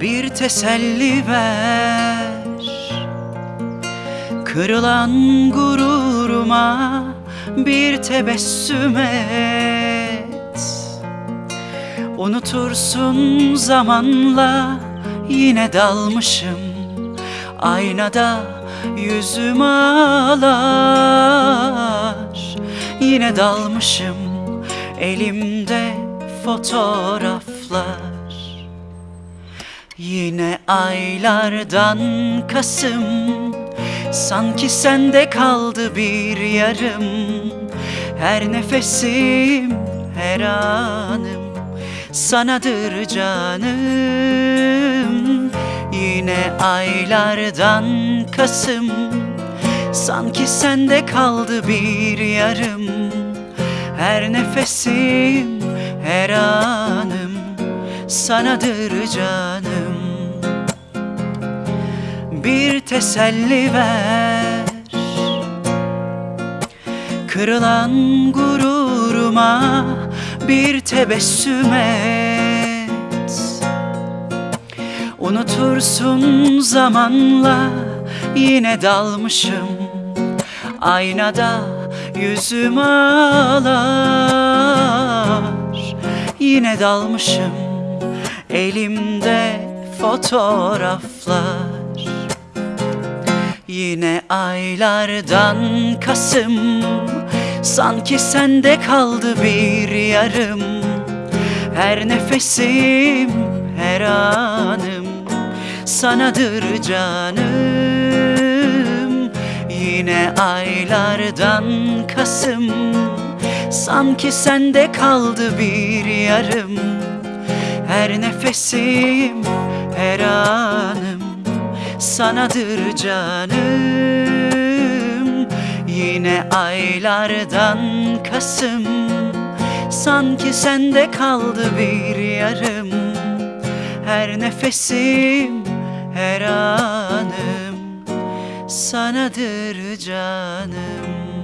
Bir teselli ver. Kırılan gururuma bir tebessüm et. Unutursun zamanla yine dalmışım. Aynada yüzüm ağlar. Yine dalmışım elimde fotoğraflar Yine aylardan Kasım Sanki sende kaldı bir yarım. Her nefesim, her anım Sanadır canım. Yine aylardan Kasım Sanki sende kaldı bir yarım. Her nefesim, her anım Sanadır canım. Bir teselli ver. Kırılan gururuma bir tebessüm et. Unutursun zamanla yine dalmışım. Aynada yüzüm ağlar. Yine dalmışım elimde fotoğraflar. Yine aylardan Kasım. Sanki sende kaldı bir yarım. Her nefesim, her anım Sanadır canım. Yine aylardan Kasım. Sanki sende kaldı bir yarım Her nefesim, her anım sanadır canım. Yine aylardan Kasım Sanki sende kaldı bir yarım. Her nefesim, her anım Sanadır canım